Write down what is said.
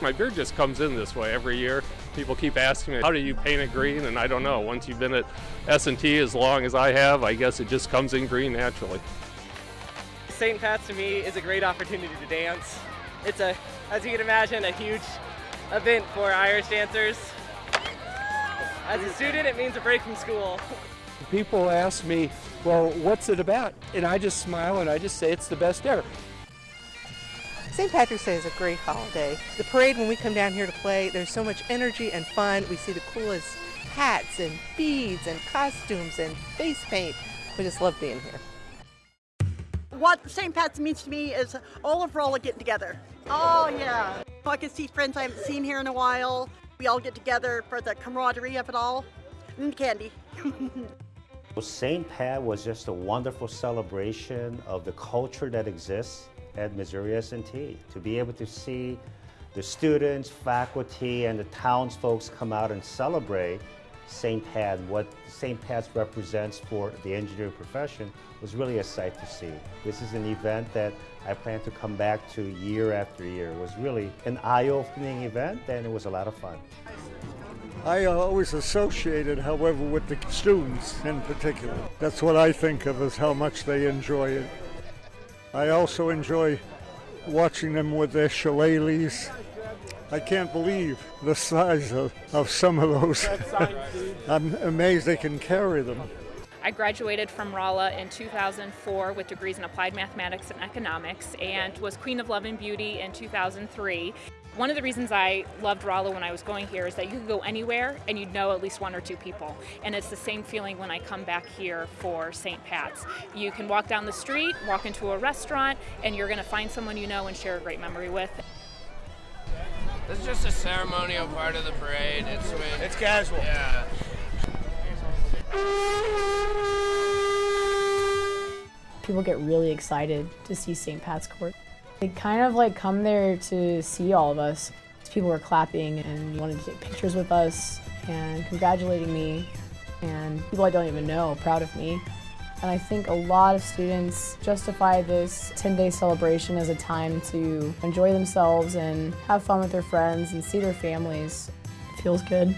My beard just comes in this way every year. People keep asking me, how do you paint it green? And I don't know. Once you've been at S&T as long as I have, I guess it just comes in green naturally. St. Pat's to me is a great opportunity to dance. It's a, as you can imagine, a huge event for Irish dancers. As a student, it means a break from school. People ask me, well, what's it about? And I just smile and I just say it's the best ever. St. Patrick's Day is a great holiday. The parade, when we come down here to play, there's so much energy and fun. We see the coolest hats and beads and costumes and face paint. We just love being here. What St. Pat's means to me is all of Rolla getting together. Oh, yeah. I can see friends I haven't seen here in a while. We all get together for the camaraderie of it all. And candy. St. Pat was just a wonderful celebration of the culture that exists at Missouri S&T. To be able to see the students, faculty, and the townsfolk come out and celebrate St. Pat, what St. Pat's represents for the engineering profession was really a sight to see. This is an event that I plan to come back to year after year. It was really an eye-opening event and it was a lot of fun. I always associated, however, with the students in particular. That's what I think of as how much they enjoy it. I also enjoy watching them with their shillelaghs. I can't believe the size of, of some of those. I'm amazed they can carry them. I graduated from Rolla in 2004 with degrees in applied mathematics and economics and was Queen of Love and Beauty in 2003. One of the reasons I loved Rolla when I was going here is that you could go anywhere and you'd know at least one or two people. And it's the same feeling when I come back here for St. Pat's. You can walk down the street, walk into a restaurant, and you're going to find someone you know and share a great memory with. This is just a ceremonial part of the parade. It's when, It's casual. Yeah. People get really excited to see St. Pat's Court. They kind of like come there to see all of us. People were clapping and wanted to take pictures with us and congratulating me and people I don't even know proud of me. And I think a lot of students justify this 10-day celebration as a time to enjoy themselves and have fun with their friends and see their families. It feels good.